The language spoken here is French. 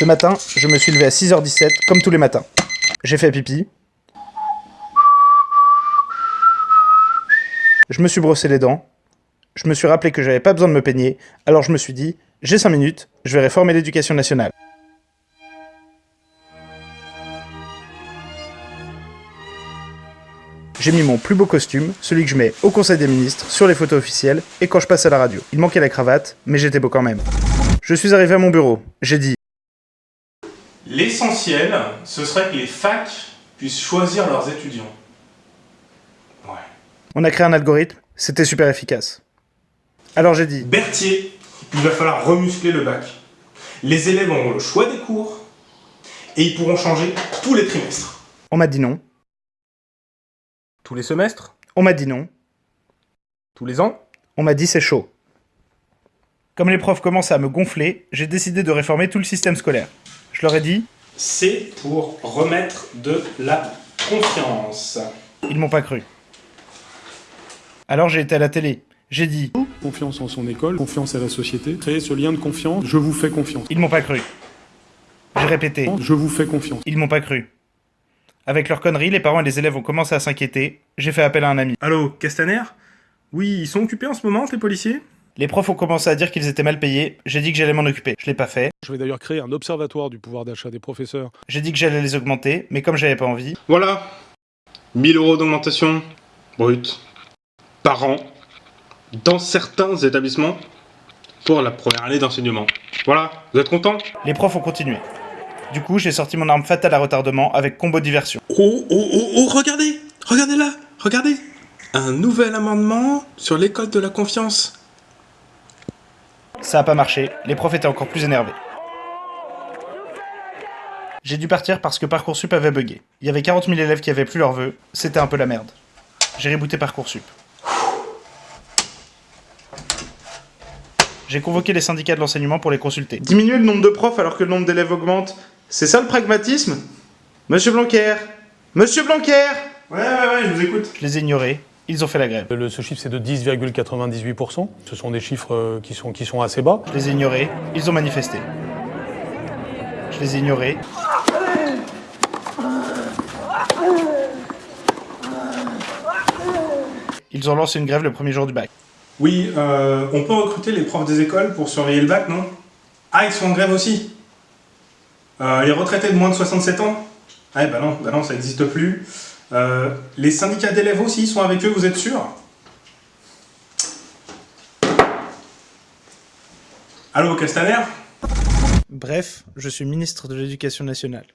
Ce matin, je me suis levé à 6h17, comme tous les matins. J'ai fait pipi. Je me suis brossé les dents. Je me suis rappelé que j'avais pas besoin de me peigner, alors je me suis dit, j'ai 5 minutes, je vais réformer l'éducation nationale. J'ai mis mon plus beau costume, celui que je mets au Conseil des ministres, sur les photos officielles, et quand je passe à la radio. Il manquait la cravate, mais j'étais beau quand même. Je suis arrivé à mon bureau, j'ai dit L'essentiel, ce serait que les facs puissent choisir leurs étudiants. Ouais. On a créé un algorithme, c'était super efficace. Alors j'ai dit Berthier, il va falloir remuscler le bac. Les élèves auront le choix des cours, et ils pourront changer tous les trimestres. On m'a dit non. Tous les semestres? On m'a dit non. Tous les ans? On m'a dit c'est chaud. Comme les profs commençaient à me gonfler, j'ai décidé de réformer tout le système scolaire. Je leur ai dit C'est pour remettre de la confiance. Ils m'ont pas cru. Alors j'ai été à la télé. J'ai dit Confiance en son école, confiance à la société, créer ce lien de confiance, je vous fais confiance. Ils m'ont pas cru. J'ai répété Je vous fais confiance. Ils m'ont pas cru. Avec leurs conneries, les parents et les élèves ont commencé à s'inquiéter. J'ai fait appel à un ami. Allô, Castaner? Oui, ils sont occupés en ce moment, tes policiers? Les profs ont commencé à dire qu'ils étaient mal payés. J'ai dit que j'allais m'en occuper. Je l'ai pas fait. Je vais d'ailleurs créer un observatoire du pouvoir d'achat des professeurs. J'ai dit que j'allais les augmenter, mais comme j'avais pas envie, Voilà. 1000 euros d'augmentation brute par an dans certains établissements pour la première année d'enseignement. Voilà, vous êtes contents? Les profs ont continué. Du coup, j'ai sorti mon arme fatale à retardement avec combo diversion. Oh, oh, oh, oh, regardez Regardez là Regardez Un nouvel amendement sur l'école de la confiance. Ça a pas marché, les profs étaient encore plus énervés. J'ai dû partir parce que Parcoursup avait bugué. Il y avait 40 000 élèves qui avaient plus leur vœu, c'était un peu la merde. J'ai rebooté Parcoursup. J'ai convoqué les syndicats de l'enseignement pour les consulter. Diminuer le nombre de profs alors que le nombre d'élèves augmente, c'est ça le pragmatisme? Monsieur Blanquer Monsieur Blanquer Ouais, ouais, ouais, je vous écoute. Je les ai ignorés, ils ont fait la grève. Le- ce chiffre, c'est de 10,98%. Ce sont des chiffres euh, qui sont, qui sont assez bas. Je les ai ignorés, ils ont manifesté. Je les ai ignorés. Ils ont lancé une grève le premier jour du bac. Oui, euh, on peut recruter les profs des écoles pour surveiller le bac, non? Ah, ils sont en grève aussi? Euh, Les retraités de moins de 67 ans? Ah, bah non, bah non, ça n'existe plus. Euh, les syndicats d'élèves aussi sont avec eux, vous êtes sûr? Allô, Castaner? Bref, je suis ministre de l'Éducation nationale.